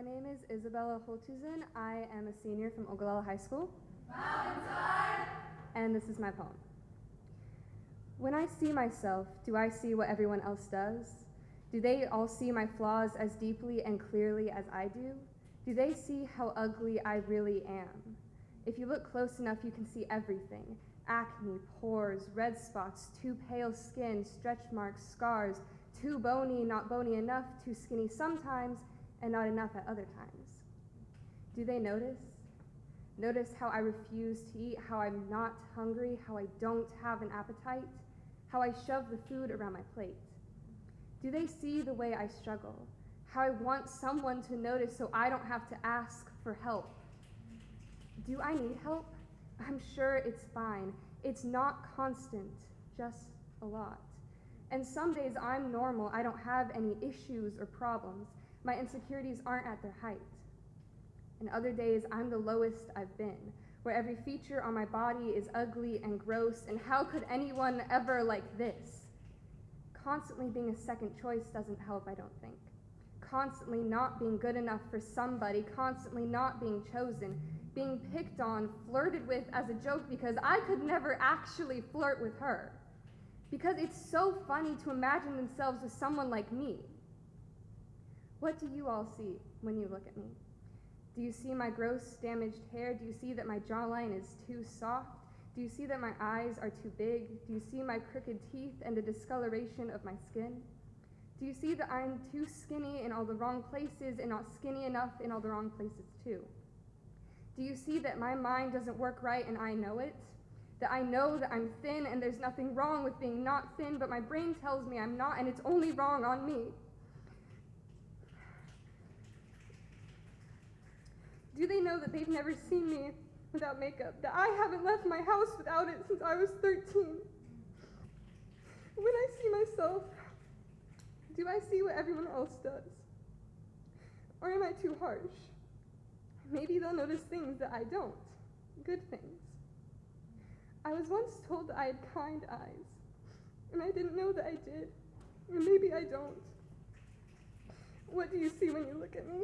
My name is Isabella Holtuzen. I am a senior from Ogallala High School. And this is my poem. When I see myself, do I see what everyone else does? Do they all see my flaws as deeply and clearly as I do? Do they see how ugly I really am? If you look close enough, you can see everything acne, pores, red spots, too pale skin, stretch marks, scars, too bony, not bony enough, too skinny sometimes, and not enough at other times. Do they notice? Notice how I refuse to eat, how I'm not hungry, how I don't have an appetite, how I shove the food around my plate. Do they see the way I struggle? How I want someone to notice so I don't have to ask for help? Do I need help? I'm sure it's fine. It's not constant, just a lot. And some days I'm normal. I don't have any issues or problems. My insecurities aren't at their height. And other days I'm the lowest I've been, where every feature on my body is ugly and gross. And how could anyone ever like this? Constantly being a second choice doesn't help, I don't think. Constantly not being good enough for somebody, constantly not being chosen, being picked on, flirted with as a joke because I could never actually flirt with her. Because it's so funny to imagine themselves with someone like me. What do you all see when you look at me? Do you see my gross, damaged hair? Do you see that my jawline is too soft? Do you see that my eyes are too big? Do you see my crooked teeth and the discoloration of my skin? Do you see that I'm too skinny in all the wrong places and not skinny enough in all the wrong places too? Do you see that my mind doesn't work right and I know it? That I know that I'm thin and there's nothing wrong with being not thin, but my brain tells me I'm not and it's only wrong on me. Do they know that they've never seen me without makeup? That I haven't left my house without it since I was 13? When I see myself, do I see what everyone else does? Or am I too harsh? Maybe they'll notice things that I don't, good things. I was once told that I had kind eyes, and I didn't know that I did, or maybe I don't. What do you see when you look at me?